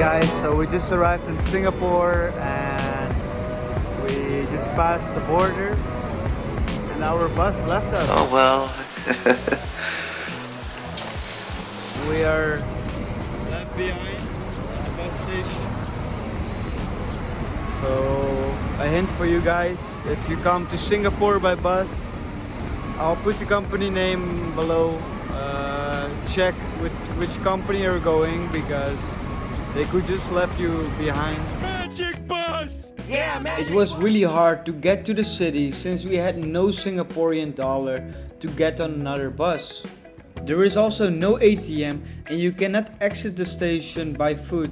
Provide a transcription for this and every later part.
guys, so we just arrived in Singapore and we just passed the border and our bus left us. Oh well. we are left behind at the bus station. So a hint for you guys, if you come to Singapore by bus, I'll put the company name below. Uh, check with which company you're going because they could just left you behind. Magic bus! Yeah, man. It was really hard to get to the city since we had no Singaporean dollar to get on another bus. There is also no ATM and you cannot exit the station by foot.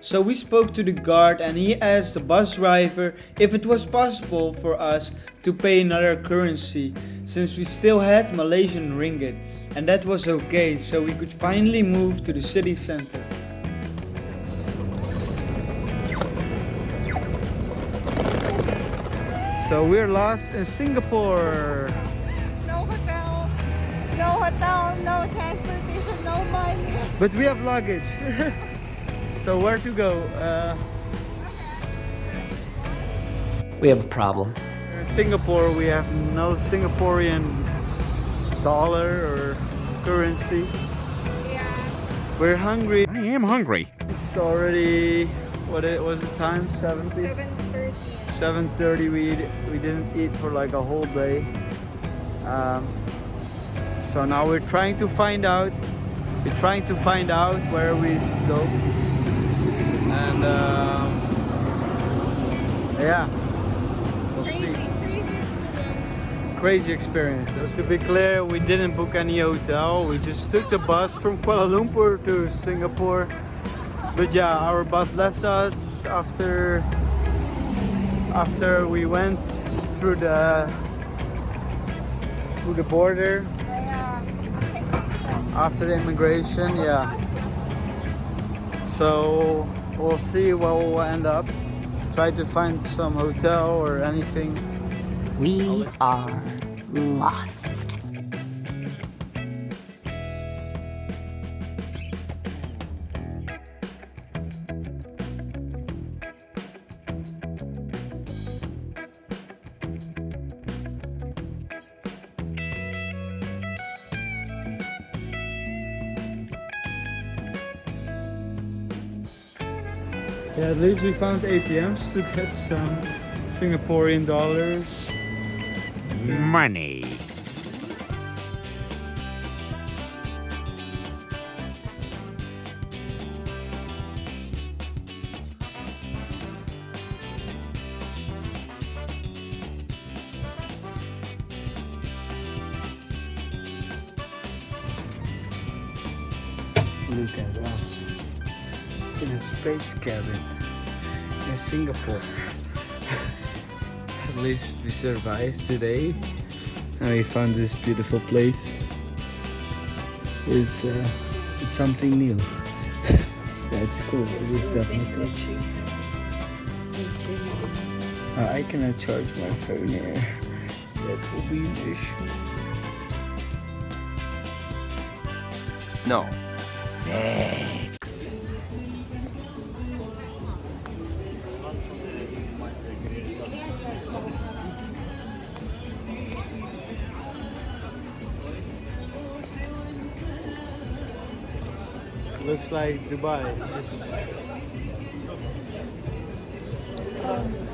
So we spoke to the guard and he asked the bus driver if it was possible for us to pay another currency since we still had Malaysian ringgits. And that was okay so we could finally move to the city center. So we're lost in Singapore. No hotel, no hotel, no transportation, no money. But we have luggage. so where to go? Uh, we have a problem. In Singapore, we have no Singaporean dollar or currency. Yeah. We're hungry. I am hungry. It's already, what it was the time? 70? 7.30. 7.30 we, we didn't eat for like a whole day. Um, so now we're trying to find out we're trying to find out where we go. And uh, yeah. We'll Crazy, crazy experience. crazy experience. So to be clear we didn't book any hotel. We just took the bus from Kuala Lumpur to Singapore. But yeah our bus left us after after we went through the through the border. After the immigration yeah. So we'll see where we'll end up. Try to find some hotel or anything. We are lost. Yeah at least we found ATMs to get some Singaporean dollars Money. Look at us in a space cabin in Singapore. at least we survived today and we found this beautiful place. It's, uh, it's something new. That's cool. It is definitely cool. Uh, I cannot charge my phone here. That will be an issue. No. Thanks. Looks like Dubai. Um,